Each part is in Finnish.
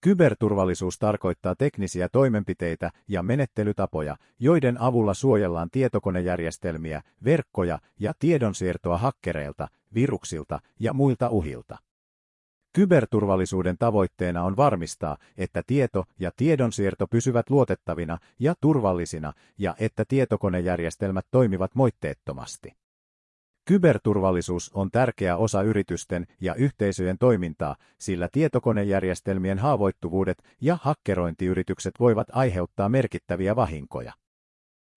Kyberturvallisuus tarkoittaa teknisiä toimenpiteitä ja menettelytapoja, joiden avulla suojellaan tietokonejärjestelmiä, verkkoja ja tiedonsiirtoa hakkereilta, viruksilta ja muilta uhilta. Kyberturvallisuuden tavoitteena on varmistaa, että tieto ja tiedonsiirto pysyvät luotettavina ja turvallisina ja että tietokonejärjestelmät toimivat moitteettomasti. Kyberturvallisuus on tärkeä osa yritysten ja yhteisöjen toimintaa, sillä tietokonejärjestelmien haavoittuvuudet ja hakkerointiyritykset voivat aiheuttaa merkittäviä vahinkoja.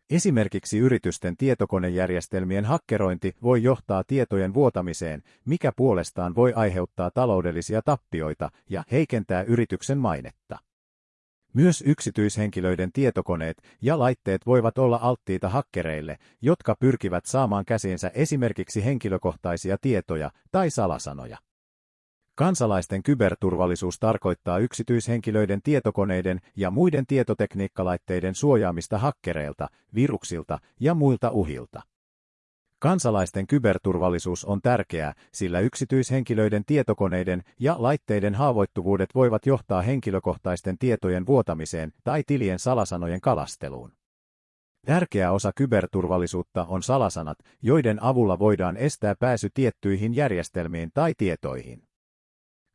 Esimerkiksi yritysten tietokonejärjestelmien hakkerointi voi johtaa tietojen vuotamiseen, mikä puolestaan voi aiheuttaa taloudellisia tappioita ja heikentää yrityksen mainetta. Myös yksityishenkilöiden tietokoneet ja laitteet voivat olla alttiita hakkereille, jotka pyrkivät saamaan käsiinsä esimerkiksi henkilökohtaisia tietoja tai salasanoja. Kansalaisten kyberturvallisuus tarkoittaa yksityishenkilöiden tietokoneiden ja muiden tietotekniikkalaitteiden suojaamista hakkereilta, viruksilta ja muilta uhilta. Kansalaisten kyberturvallisuus on tärkeää, sillä yksityishenkilöiden tietokoneiden ja laitteiden haavoittuvuudet voivat johtaa henkilökohtaisten tietojen vuotamiseen tai tilien salasanojen kalasteluun. Tärkeä osa kyberturvallisuutta on salasanat, joiden avulla voidaan estää pääsy tiettyihin järjestelmiin tai tietoihin.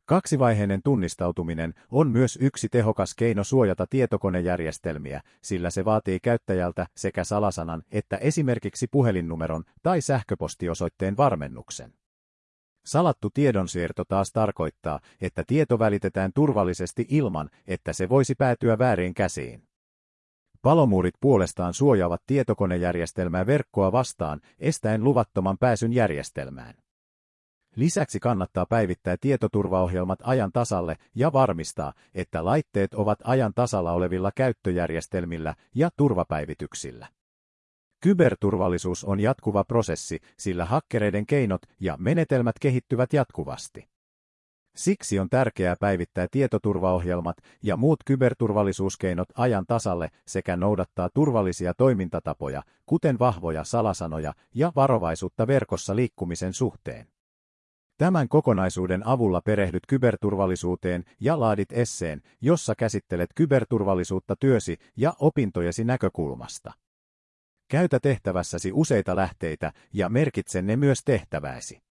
Kaksivaiheinen tunnistautuminen on myös yksi tehokas keino suojata tietokonejärjestelmiä, sillä se vaatii käyttäjältä sekä salasanan että esimerkiksi puhelinnumeron tai sähköpostiosoitteen varmennuksen. Salattu tiedonsiirto taas tarkoittaa, että tieto välitetään turvallisesti ilman, että se voisi päätyä väärin käsiin. Palomuurit puolestaan suojaavat tietokonejärjestelmää verkkoa vastaan, estäen luvattoman pääsyn järjestelmään. Lisäksi kannattaa päivittää tietoturvaohjelmat ajan tasalle ja varmistaa, että laitteet ovat ajan tasalla olevilla käyttöjärjestelmillä ja turvapäivityksillä. Kyberturvallisuus on jatkuva prosessi, sillä hakkereiden keinot ja menetelmät kehittyvät jatkuvasti. Siksi on tärkeää päivittää tietoturvaohjelmat ja muut kyberturvallisuuskeinot ajan tasalle sekä noudattaa turvallisia toimintatapoja, kuten vahvoja salasanoja ja varovaisuutta verkossa liikkumisen suhteen. Tämän kokonaisuuden avulla perehdyt kyberturvallisuuteen ja laadit esseen, jossa käsittelet kyberturvallisuutta työsi ja opintojesi näkökulmasta. Käytä tehtävässäsi useita lähteitä ja merkitse ne myös tehtävääsi.